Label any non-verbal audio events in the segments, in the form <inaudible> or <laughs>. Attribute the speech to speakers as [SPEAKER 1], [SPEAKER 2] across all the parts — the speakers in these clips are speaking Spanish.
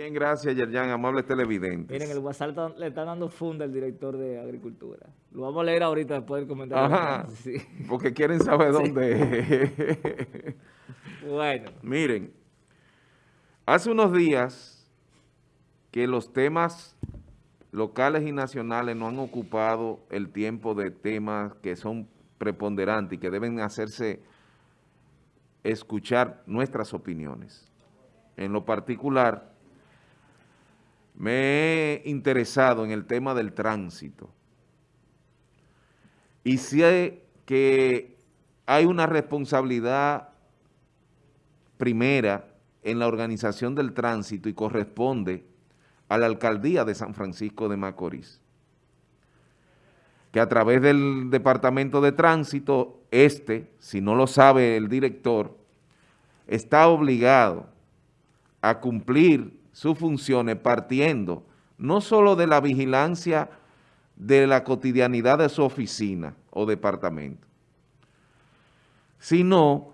[SPEAKER 1] Bien, gracias, Yerjan, amable televidente.
[SPEAKER 2] Miren, el WhatsApp le está dando funda al director de Agricultura. Lo vamos a leer ahorita después del comentario. Ajá, <laughs>
[SPEAKER 1] porque quieren saber dónde
[SPEAKER 2] Bueno.
[SPEAKER 1] Miren, hace unos días que los temas locales y nacionales no han ocupado el tiempo de temas que son preponderantes y que deben hacerse escuchar nuestras opiniones. En lo particular, me he interesado en el tema del tránsito. Y sé que hay una responsabilidad primera en la organización del tránsito y corresponde a la alcaldía de San Francisco de Macorís, que a través del Departamento de Tránsito, este, si no lo sabe el director, está obligado a cumplir sus funciones partiendo no solo de la vigilancia de la cotidianidad de su oficina o departamento, sino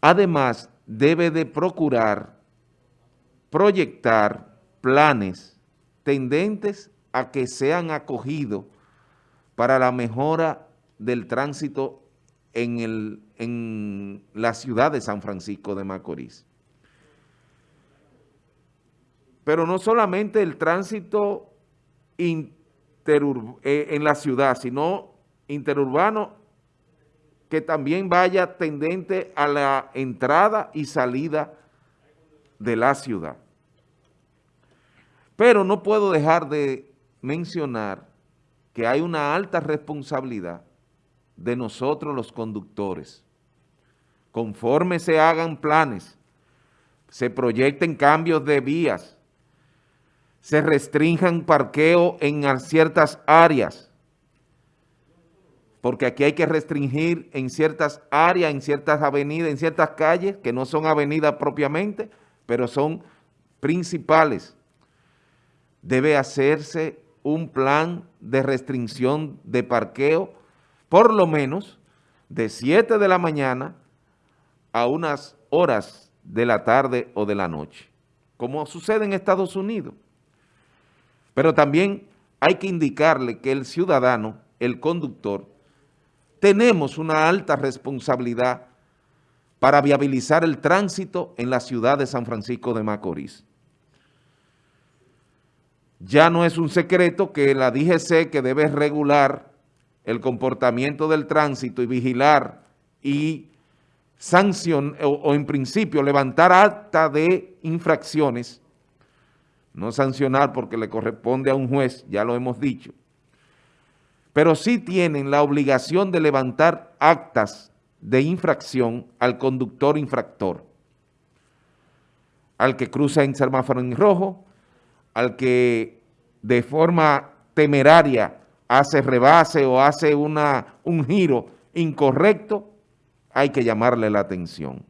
[SPEAKER 1] además debe de procurar proyectar planes tendentes a que sean acogidos para la mejora del tránsito en, el, en la ciudad de San Francisco de Macorís. Pero no solamente el tránsito eh, en la ciudad, sino interurbano que también vaya tendente a la entrada y salida de la ciudad. Pero no puedo dejar de mencionar que hay una alta responsabilidad de nosotros los conductores. Conforme se hagan planes, se proyecten cambios de vías, se restrinjan parqueo en ciertas áreas, porque aquí hay que restringir en ciertas áreas, en ciertas avenidas, en ciertas calles, que no son avenidas propiamente, pero son principales. Debe hacerse un plan de restricción de parqueo, por lo menos de 7 de la mañana a unas horas de la tarde o de la noche, como sucede en Estados Unidos. Pero también hay que indicarle que el ciudadano, el conductor, tenemos una alta responsabilidad para viabilizar el tránsito en la ciudad de San Francisco de Macorís. Ya no es un secreto que la DGC que debe regular el comportamiento del tránsito y vigilar y sancionar o, o en principio levantar acta de infracciones no sancionar porque le corresponde a un juez, ya lo hemos dicho, pero sí tienen la obligación de levantar actas de infracción al conductor infractor, al que cruza en semáforo en rojo, al que de forma temeraria hace rebase o hace una, un giro incorrecto, hay que llamarle la atención.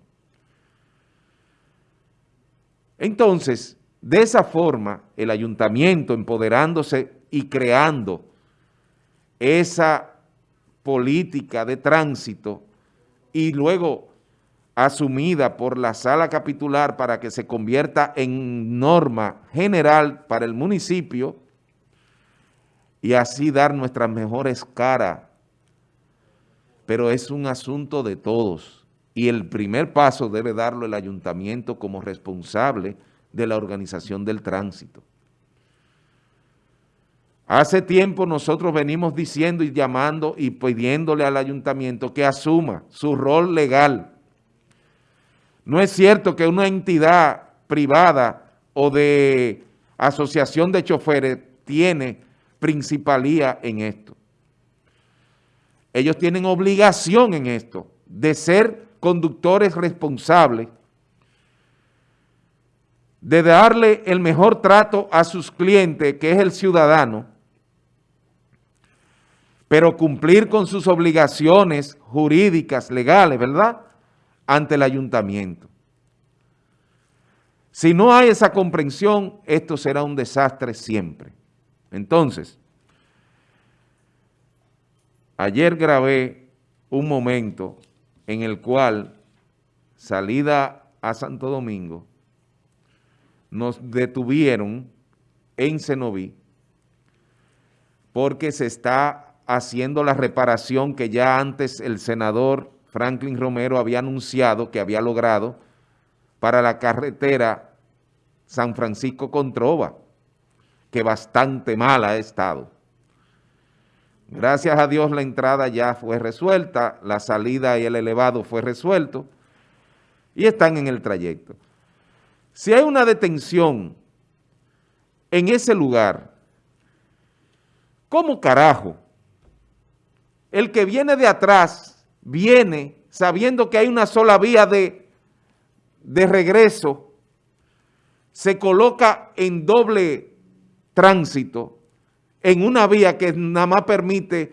[SPEAKER 1] Entonces, de esa forma, el ayuntamiento empoderándose y creando esa política de tránsito y luego asumida por la sala capitular para que se convierta en norma general para el municipio y así dar nuestras mejores caras. Pero es un asunto de todos y el primer paso debe darlo el ayuntamiento como responsable de la organización del tránsito. Hace tiempo nosotros venimos diciendo y llamando y pidiéndole al ayuntamiento que asuma su rol legal. No es cierto que una entidad privada o de asociación de choferes tiene principalía en esto. Ellos tienen obligación en esto de ser conductores responsables de darle el mejor trato a sus clientes, que es el ciudadano, pero cumplir con sus obligaciones jurídicas, legales, ¿verdad?, ante el ayuntamiento. Si no hay esa comprensión, esto será un desastre siempre. Entonces, ayer grabé un momento en el cual, salida a Santo Domingo, nos detuvieron en Cenoví porque se está haciendo la reparación que ya antes el senador Franklin Romero había anunciado que había logrado para la carretera San Francisco Controva, que bastante mala ha estado. Gracias a Dios la entrada ya fue resuelta, la salida y el elevado fue resuelto y están en el trayecto. Si hay una detención en ese lugar, ¿cómo carajo? El que viene de atrás viene sabiendo que hay una sola vía de, de regreso, se coloca en doble tránsito, en una vía que nada más permite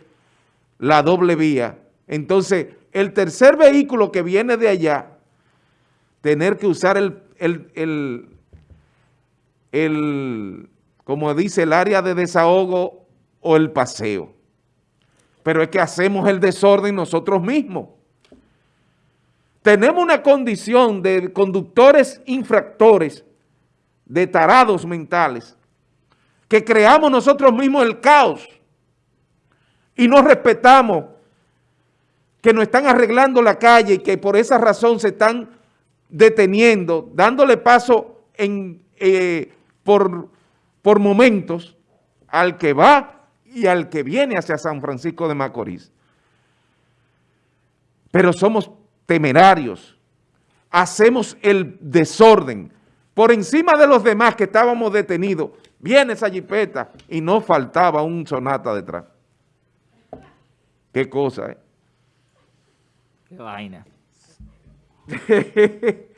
[SPEAKER 1] la doble vía. Entonces, el tercer vehículo que viene de allá, tener que usar el, el, el, el como dice, el área de desahogo o el paseo. Pero es que hacemos el desorden nosotros mismos. Tenemos una condición de conductores infractores, de tarados mentales, que creamos nosotros mismos el caos y no respetamos que nos están arreglando la calle y que por esa razón se están deteniendo, dándole paso en, eh, por, por momentos al que va y al que viene hacia San Francisco de Macorís. Pero somos temerarios, hacemos el desorden. Por encima de los demás que estábamos detenidos, viene esa jipeta y no faltaba un sonata detrás. Qué cosa, ¿eh?
[SPEAKER 2] Qué vaina. <laughs>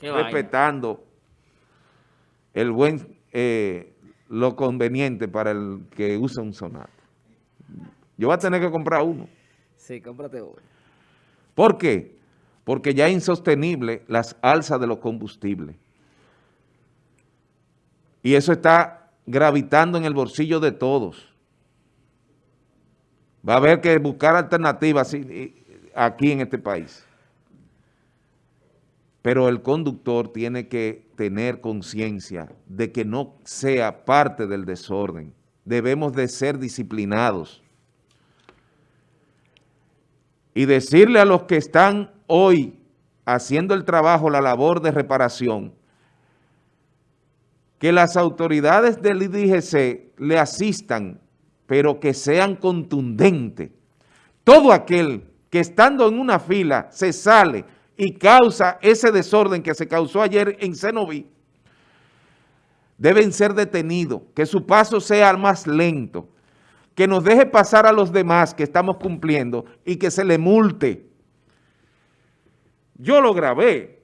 [SPEAKER 1] Respetando el buen, eh, lo conveniente para el que usa un sonata. Yo voy a tener que comprar uno.
[SPEAKER 2] Sí, cómprate uno.
[SPEAKER 1] ¿Por qué? Porque ya es insostenible las alzas de los combustibles. Y eso está gravitando en el bolsillo de todos. Va a haber que buscar alternativas aquí en este país. Pero el conductor tiene que tener conciencia de que no sea parte del desorden. Debemos de ser disciplinados y decirle a los que están hoy haciendo el trabajo, la labor de reparación, que las autoridades del IDGC le asistan, pero que sean contundentes. Todo aquel que estando en una fila se sale y causa ese desorden que se causó ayer en Cenoví, deben ser detenidos, que su paso sea más lento, que nos deje pasar a los demás que estamos cumpliendo y que se le multe. Yo lo grabé,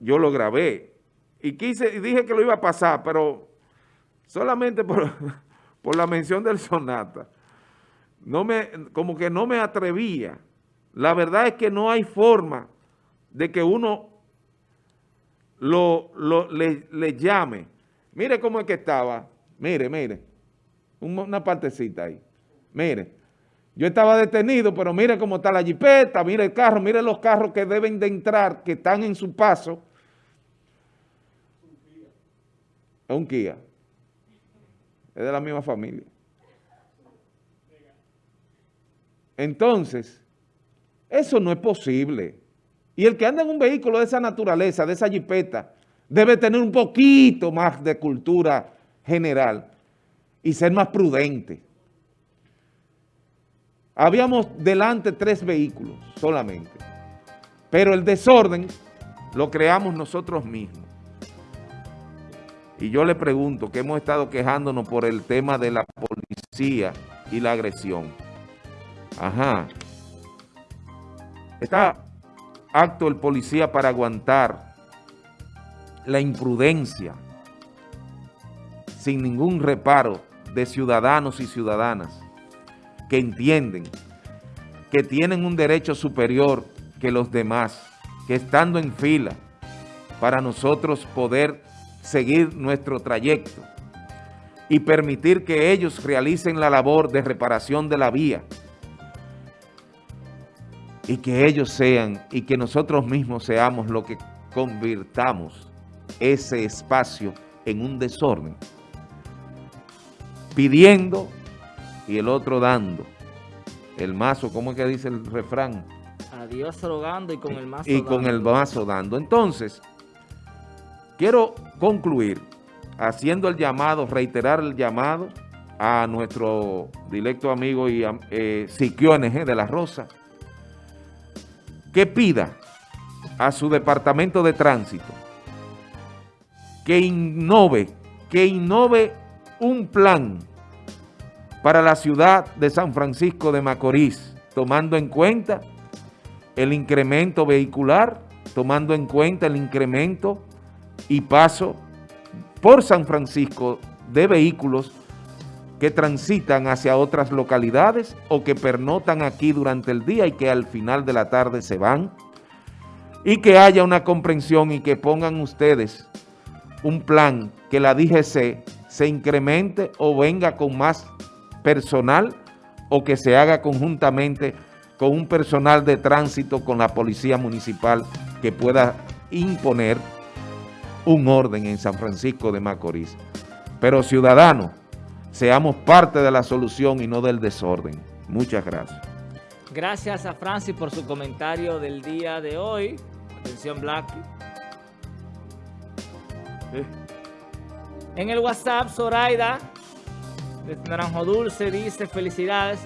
[SPEAKER 1] yo lo grabé y quise y dije que lo iba a pasar, pero solamente por, <laughs> por la mención del Sonata, no me, como que no me atrevía. La verdad es que no hay forma de que uno lo, le, le llame. Mire cómo es que estaba, mire, mire una partecita ahí. Mire, yo estaba detenido, pero mire cómo está la jipeta, mire el carro, mire los carros que deben de entrar, que están en su paso. Es un Kia. Es de la misma familia. Entonces, eso no es posible. Y el que anda en un vehículo de esa naturaleza, de esa jipeta, debe tener un poquito más de cultura general y ser más prudente. Habíamos delante tres vehículos solamente, pero el desorden lo creamos nosotros mismos. Y yo le pregunto, que hemos estado quejándonos por el tema de la policía y la agresión. Ajá. Está acto el policía para aguantar la imprudencia sin ningún reparo de ciudadanos y ciudadanas que entienden que tienen un derecho superior que los demás, que estando en fila para nosotros poder seguir nuestro trayecto y permitir que ellos realicen la labor de reparación de la vía y que ellos sean y que nosotros mismos seamos lo que convirtamos ese espacio en un desorden, pidiendo y el otro dando. El mazo, ¿cómo es que dice el refrán?
[SPEAKER 2] A Dios rogando y con el mazo
[SPEAKER 1] Y con el mazo dando. Entonces, quiero concluir haciendo el llamado, reiterar el llamado a nuestro directo amigo y eh, Siquio NG de La Rosa, que pida a su departamento de tránsito que innove, que un plan para la ciudad de San Francisco de Macorís, tomando en cuenta el incremento vehicular, tomando en cuenta el incremento y paso por San Francisco de vehículos que transitan hacia otras localidades o que pernotan aquí durante el día y que al final de la tarde se van, y que haya una comprensión y que pongan ustedes un plan que la DGC se incremente o venga con más personal o que se haga conjuntamente con un personal de tránsito con la policía municipal que pueda imponer un orden en San Francisco de Macorís. Pero ciudadanos, seamos parte de la solución y no del desorden. Muchas gracias.
[SPEAKER 2] Gracias a Francis por su comentario del día de hoy. Atención, Black. En el WhatsApp, Zoraida, de Naranjo Dulce, dice, felicidades,